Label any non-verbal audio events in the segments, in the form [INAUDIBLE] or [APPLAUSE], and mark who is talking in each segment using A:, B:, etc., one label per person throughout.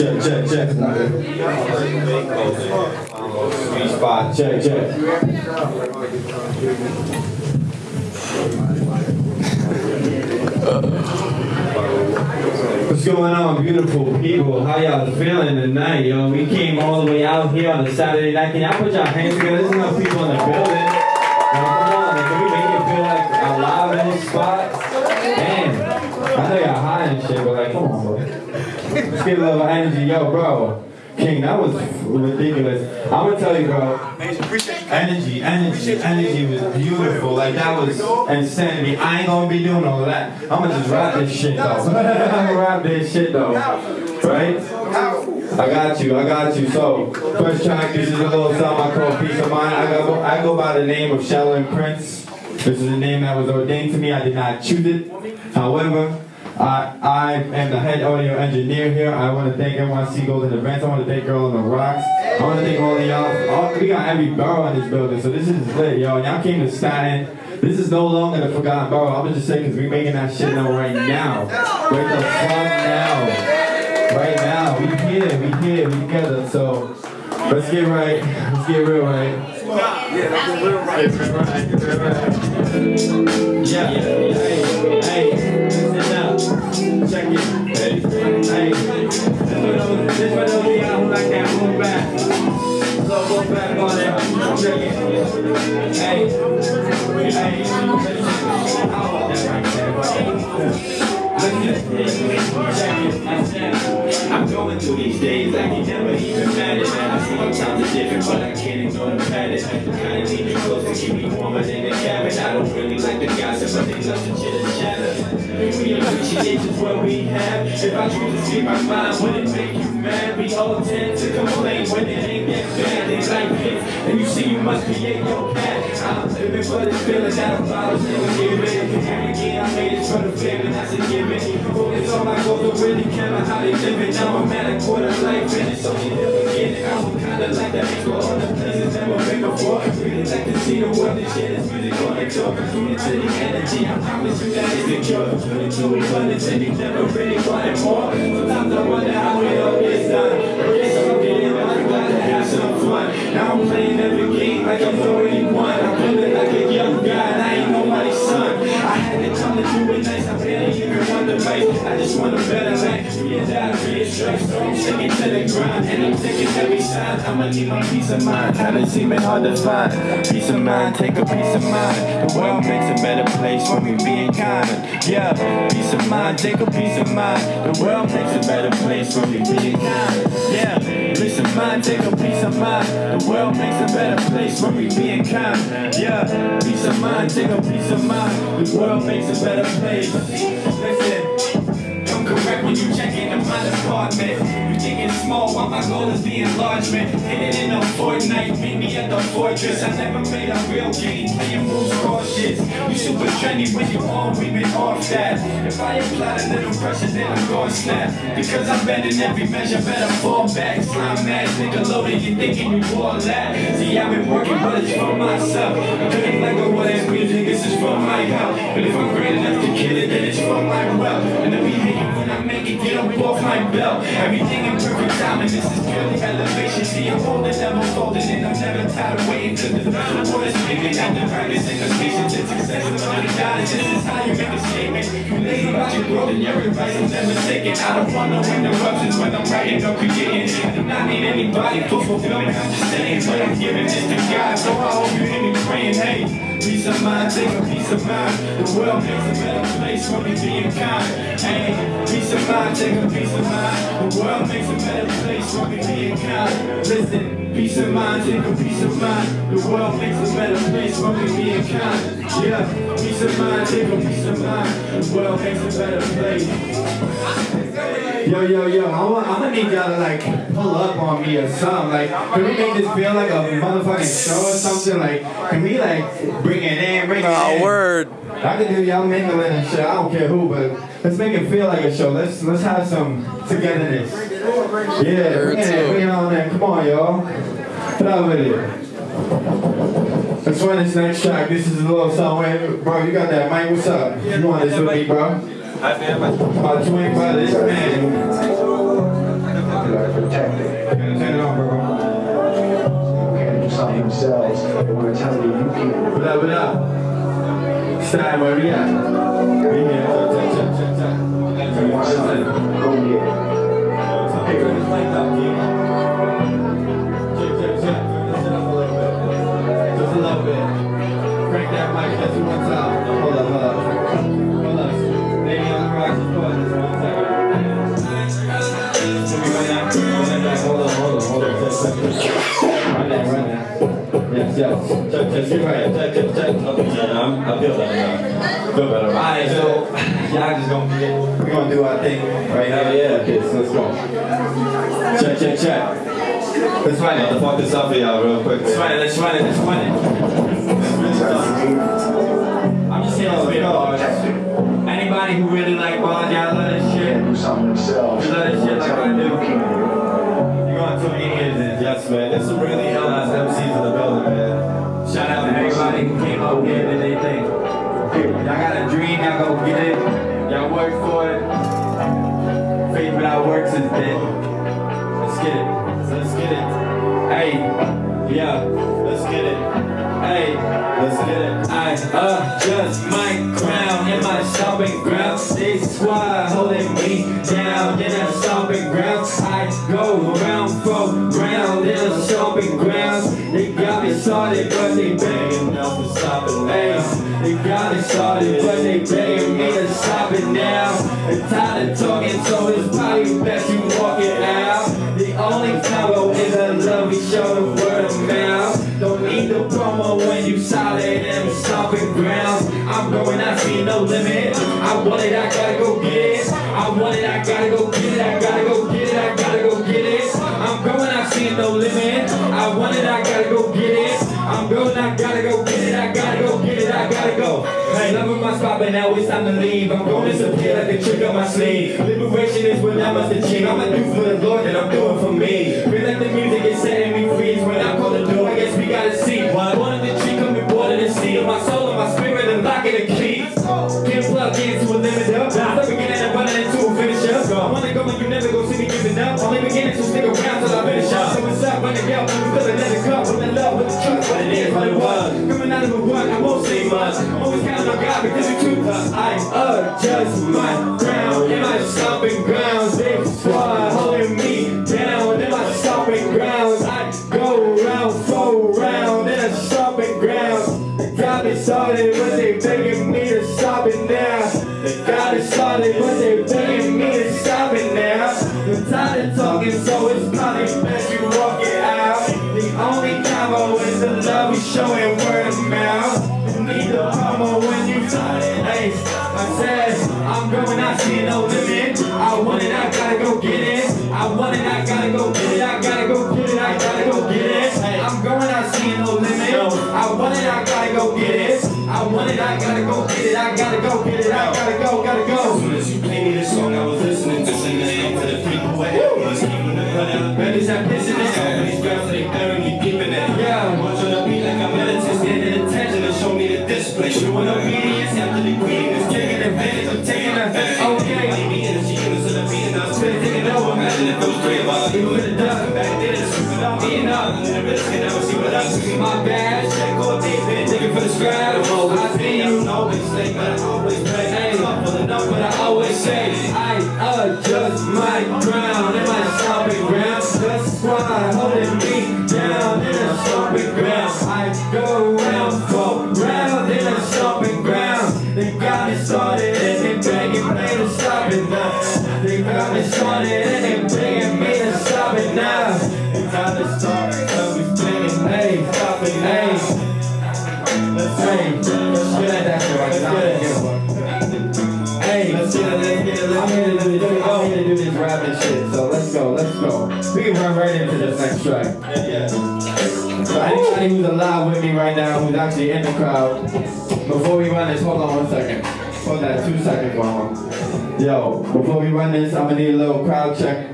A: Check, check, check. Sweet spot. Check, check. What's going on, beautiful people? How y'all feeling tonight, yo? We came all the way out here on a Saturday night. Can y'all put your hands together? There's enough people in the building. Yo, come on, like, can we make it feel like alive in this spot? Damn. I know y'all high and shit, but like, come on, bro. Let's get a little energy. Yo, bro. King, that was ridiculous. I'm gonna tell you, bro. Energy, energy, energy was beautiful. Like that was insanity. I ain't gonna be doing all that. I'm gonna just rap this shit though. [LAUGHS] I'm gonna rap this shit though. Right? I got you, I got you. So, first track, this is a little song I call Peace of Mind. I go, I go by the name of Shallow Prince. This is a name that was ordained to me. I did not choose it. However, I, I am the head audio engineer here. I want to thank NYC Golden Events. I want to thank Girl on the Rocks. I want to thank all of y'all. All, we got every borough in this building, so this is lit, yo. Y'all came to Staten. This is no longer the forgotten borough. I'm just say because we making that shit known right now. Right the fuck now. Right now. We here, we here, we together. So let's get right. Let's get real right.
B: Yeah, that's real right.
A: Yeah. Hey, hey. Check it. Hey. Hey. This that move back. Check it. Hey. Hey. I'm going through these days, I can never even manage. I see my times are different, but I can't ignore the pattern. The kind of need me close to keep me warmer than the cabin. I don't really like the gossip, but they love to chitter chatter. We appreciate just what we have. If I choose to speak my mind, would it make you mad? We all tend to complain when it ain't that bad. They like this, and you see you must create your path. I'm living for this feeling that I'm about to give it. And again, I made it for the feeling that's a given. Focus on my goals, really care about how they live it. Now I'm at a quarter life finish, so you never get. I'm kinda like that see the world and shit is tour. Tune into the energy, I promise you that it's the cure. Tune into abundance and you never really wanted more. Sometimes I wonder how it all gets done. I guess I'm getting I'm to have some fun. Now I'm playing every game like I'm 31. I just want a better life. Yeah, that three strikes, so I'm sticking to the grind and I'm taking every sign. I'ma need my peace of mind. Kinda seeming hard to find. Peace of mind, take a peace of mind. The world makes a better place when we being kind. Yeah, peace of mind, take a peace of mind. The world makes a better place when we being kind. Yeah, peace of mind, take a peace of mind. The world makes a better place when we being kind. Yeah, peace of mind, take a peace of mind. The world makes a better place. My department. You think it's small while my goal is the enlargement. Hit it in a fortnight, meet me at the fortress. I never made a real game, playing moves cautious. You super trendy when you on, we been off that. If I apply a little pressure, then I'm gonna snap. Because I'm bending every measure, better fall back. Slime ass, nigga loaded, you thinking you all that. See, I've been working, but it's for myself. I couldn't let go of that music, this is for my health. But if I'm great enough to kill it, then it's for my wealth. You get up off my belt. Everything in perfect time, and this is purely elevation. See, I'm holding, never folding, and I'm never tired of waiting to the the word is speaking. And the practice and the patience and success is the guidance. This is how you make a statement. You lazy about your growth and your advice is never taken. I don't want no interruptions when I'm writing or creating. I do not need anybody for fulfillment. I'm just saying, but I'm giving this to God. So I hope you hear me praying, hey. Peace of mind, take a peace of mind. The world makes a better place when we being kind. Hey, peace of mind, take a peace of mind. The world makes a better place we being kind. Listen, peace of mind, take a peace of mind. The world makes a better place being kind. Yeah, peace of mind, take a peace of mind. The world makes a better place. Yo, yo, yo, I'm, I'm gonna need y'all to like pull up on me or something. Like, can we make this feel like a motherfucking show or something? Like, can we like bring it in, bring it
B: Nah,
A: in?
B: word.
A: I can do y'all mingling and shit. I don't care who, but let's make it feel like a show. Let's let's have some togetherness. Yeah, bring it, bring it on in. Come on, y'all. Put up with it. Let's run this next track. This is a little song. Bro, you got that mic? What's up? You want this with me, bro? I never by the twin by this man. Like protecting. Turn it on, bro. Can't do something themselves. They want to tell you you can't. What up, what up? Side where we at? We here. Go get it. Just a little bit. Crank that mic just one time. Hold up. Check, check, check. Right. Okay, I'm, I feel better now. Feel better. Alright, so y'all just gonna get, we're gonna do our thing right now. Yeah, kids, let's go. Check, check, check. Let's run it.
B: Fuck this up for y'all real quick.
A: Let's run it, let's run it. I'm just saying, let's bars. Anybody who really like bars, y'all love this shit.
C: Do something themselves.
A: love this shit like I do. Go round for round in a stomping ground. They got me started, but they now it's time to leave. I'm to disappear like a trick on my sleeve. Liberation is what I must achieve. I'ma do for the Lord that I'm doing for me. Feel like the music is setting me free. It's When I call the door, I guess we gotta see. Born of the tree, coming of the sea. My soul and my spirit and locking the key. Want it, I gotta go get it. I want it, I gotta go get it. I gotta go get it. I gotta go, gotta go.
B: As soon as you play me this song, I was listening to singing to the people where was keeping the cut out.
A: Ready, set, pissing it.
B: These girls, they deep in it.
A: Yeah.
B: Watch on the beat like I'm militant, standing attention and show me the display. Showing obedience after the queen is taking advantage. I'm taking advantage.
A: Okay.
B: And the G's and the beat and I'm spinning, taking over. Imagine if those three of us, we would have done back then. It's without being up. And the risk can never see what I see.
A: My bad.
B: I
A: adjust my crown in my stomping ground. The squad holding me down in a stomping ground. I go round for round in a stomping ground. They got me started and they begging me to stop it now. They got me started and they begging me to stop it now. They got me started, so we spinning, stop it, hey. I'm here to do this. I'm here to do this rapping shit. So let's go, let's go. We can run right into this next track.
B: Yeah, yeah.
A: So anybody who's alive with me right now, who's actually in the crowd, before we run this, hold on one second. Hold that two seconds, mama. Yo, before we run this, I'm gonna need a little crowd check.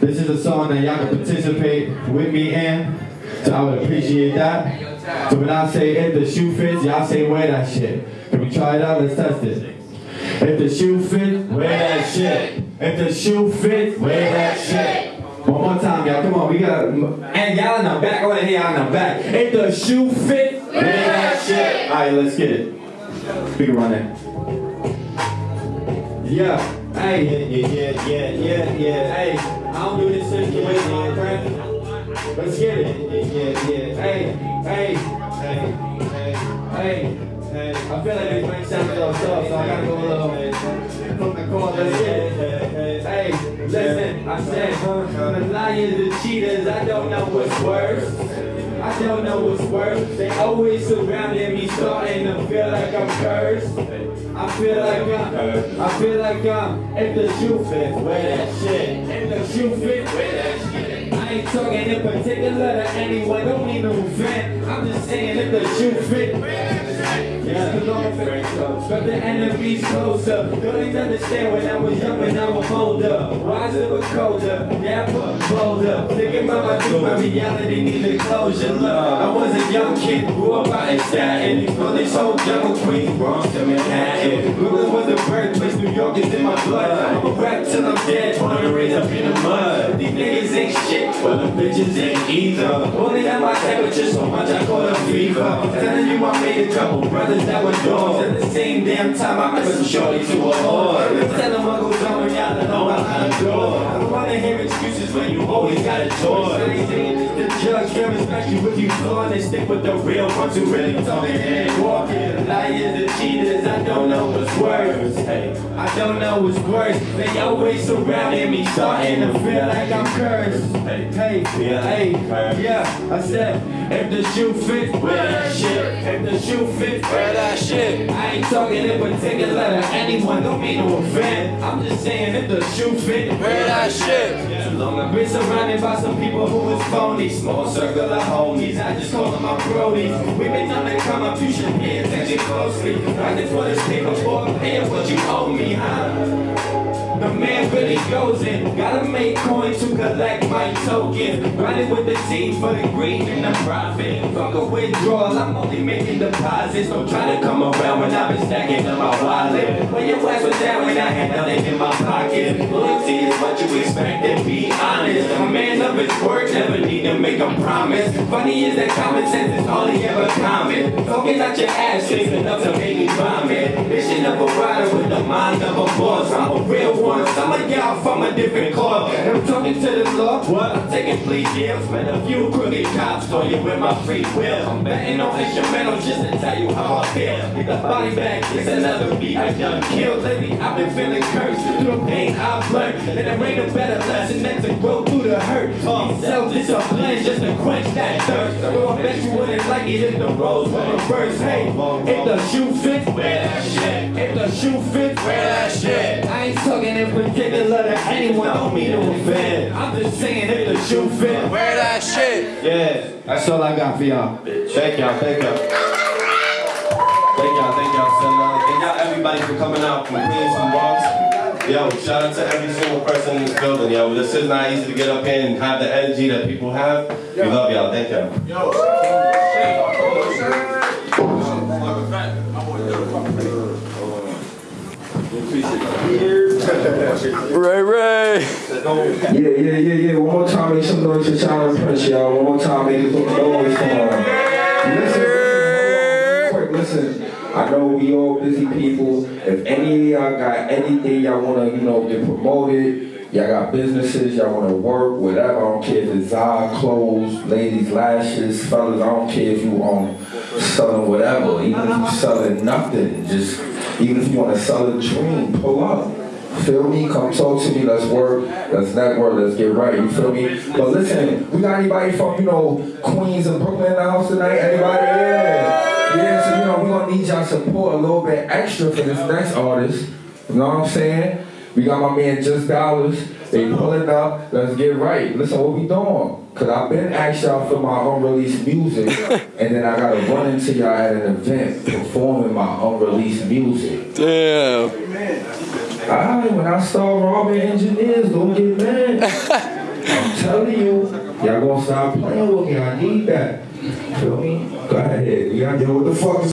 A: This is a song that y'all can participate with me in. So I would appreciate that. So when I say if the shoe fits, y'all say wear that shit. Can we try it out? Let's test it. If the shoe fit, wear that shit. If the shoe fit, wear that shit. One more time, y'all. Come on, we got. And y'all in the back. I y'all in the back. If the shoe fit, wear that shit. All right, let's get it. Speaker run it. Yeah, hey,
B: Yeah, yeah, yeah, yeah, yeah.
A: hey, I don't do this shit to waste my breath. Let's get it.
B: Yeah, yeah, yeah.
A: Hey, hey,
B: Hey, hey,
A: hey. I feel like this might sound little soft, so I gotta go a little from the it. Hey, listen, I said, the liars, the cheaters, I don't know what's worse. I don't know what's worse. They always surrounding me, starting to feel like I'm cursed. I feel like I'm, I feel like I'm, if the shoe fits, wear that shit. If the shoe fits, wear that shit. Ain't talking in particular to anyone, don't mean no offense. I'm just saying if the shoe fits, yeah, but the enemy's closer. Don't understand when I was young and I was older. Wiser but colder, dapper, bolder. Thinking about my truth, my reality needed closure. Look, I was a young kid, grew up out in Staten. From this whole jungle queen, Bronx to Manhattan. Brooklyn was the birthplace, New York is in my blood. I'ma rap till I'm dead, born and raised up in the mud. Niggas ain't shit, but the bitches ain't either. Only at my temperature so much I call it fever. Telling you I made a couple brothers that were dogs. At the same damn time I met some shorty to a whore. Tell them what goes on y'all don't know how to door. I don't wanna hear excuses when you always got a choice. The judge can respect you if you flawed and stick with the real ones who really talking and walking. Liars and cheaters, I don't know what's worse. Hey, I don't know what's worse. They always surrounding me, starting to feel like I'm cursed. Hey, hey, hey, yeah. I said, if the shoe fits, wear that shit. If the shoe fits, wear that shit. I ain't talking in particular to anyone, don't mean no offense. I'm just saying, if the shoe fits, wear that shit. Too long I've been surrounded by some people who was phony. Small circle of homies, I just call them my brodies. We've been on the come up, you should pay attention closely. I just want to stay before paying what you owe me, huh? The man really goes in. Gotta make coins to collect my tokens. Grinding with the team for the green and the profit. Fuck a withdrawal, I'm only making deposits. Don't try to come around when I've been stacking in my wallet. When your ass was down when I had nothing in my pocket. Loyalty is what you expect and be honest. A man of his word never need to make a promise. Funny is that common sense is all he ever common. Talking out your ass is enough to make me vomit. Mission of a rider with the mind of a boss. I'm a real one. Some of y'all from a different club. I'm talking to the law. What? I'm taking plea deals. Met a few crooked cops. Told you with my free will. I'm betting on instrumentals just to tell you how I feel. Get the body back. It's another beat I done killed. Lately I've been feeling cursed. Through the pain I've learned. And there ain't a better lesson than to grow through the hurt. Uh, self-discipline just to quench that thirst. So I bet you wouldn't like it if the roles were reversed. Hey, if the shoe fits, wear that shit. If the shoe fits, wear that shit. I ain't talking in particular to anyone, don't mean no offense. I'm just saying if the shoe fits,
C: Wear that shit.
A: yeah, that's all I got for y'all.
B: Thank y'all, thank y'all. Thank y'all, thank y'all so much. Thank y'all everybody for coming out from Queens and Bronx. Yo, shout out to every single person in this building, yo. This is not easy to get up here and have the energy that people have. We love y'all, thank y'all.
C: Ray Ray.
D: Yeah, yeah, yeah, yeah. One more time, make some noise for Tyler Prince, y'all. One more time, make some noise for him. Listen, listen, quick, listen. I know we all busy people. If any of y'all got anything y'all wanna, you know, get promoted, y'all got businesses, y'all wanna work, whatever. I don't care if it's eye clothes, ladies lashes, fellas. I don't care if you um selling whatever. Even if you selling nothing, just even if you wanna sell a dream, pull up. Feel me? Come talk to me. Let's work. Let's network. Let's get right. You feel me? But listen, we got anybody from you know Queens and Brooklyn in the house tonight? Anybody? Yeah. Yeah. So you know we gonna need y'all support a little bit extra for this next artist. You know what I'm saying? We got my man Just Dollars. They pulling up. Let's get right. Listen, what we doing? Cause I've been asked y'all for my unreleased music, [LAUGHS] and then I gotta run into y'all at an event performing my unreleased music.
C: Damn.
D: Alright, when I start robbing engineers, don't get mad. [LAUGHS] I'm telling you, y'all gonna stop playing with me. I need that. Feel me? Go ahead. You got yo, what the fuck is